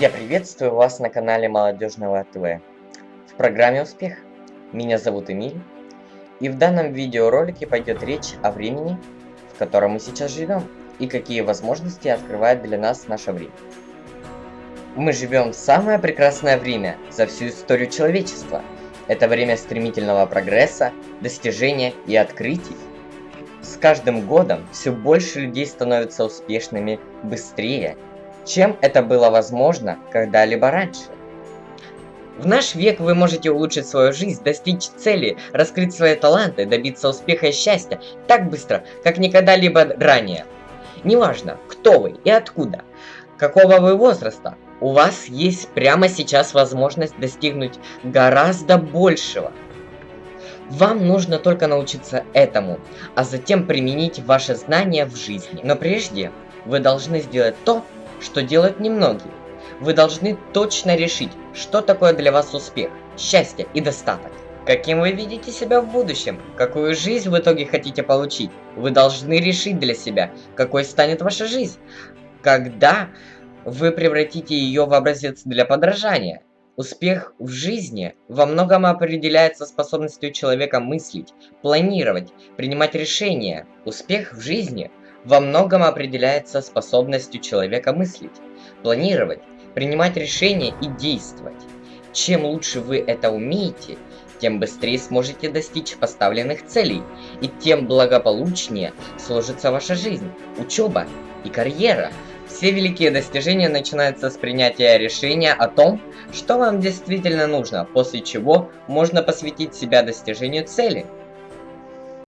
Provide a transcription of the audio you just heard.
Я приветствую вас на канале Молодежного ТВ в программе «Успех». Меня зовут Эмиль, и в данном видеоролике пойдет речь о времени, в котором мы сейчас живем, и какие возможности открывает для нас наше время. Мы живем в самое прекрасное время за всю историю человечества. Это время стремительного прогресса, достижения и открытий. С каждым годом все больше людей становятся успешными быстрее, чем это было возможно когда-либо раньше. В наш век вы можете улучшить свою жизнь, достичь цели, раскрыть свои таланты, добиться успеха и счастья так быстро, как никогда-либо ранее. Неважно, кто вы и откуда, какого вы возраста, у вас есть прямо сейчас возможность достигнуть гораздо большего. Вам нужно только научиться этому, а затем применить ваши знания в жизни. Но прежде вы должны сделать то, что делают немногие. Вы должны точно решить, что такое для вас успех, счастье и достаток. Каким вы видите себя в будущем? Какую жизнь в итоге хотите получить? Вы должны решить для себя, какой станет ваша жизнь. Когда вы превратите ее в образец для подражания. Успех в жизни во многом определяется способностью человека мыслить, планировать, принимать решения. Успех в жизни во многом определяется способностью человека мыслить, планировать, принимать решения и действовать. Чем лучше вы это умеете, тем быстрее сможете достичь поставленных целей, и тем благополучнее сложится ваша жизнь, учеба и карьера. Все великие достижения начинаются с принятия решения о том, что вам действительно нужно, после чего можно посвятить себя достижению цели –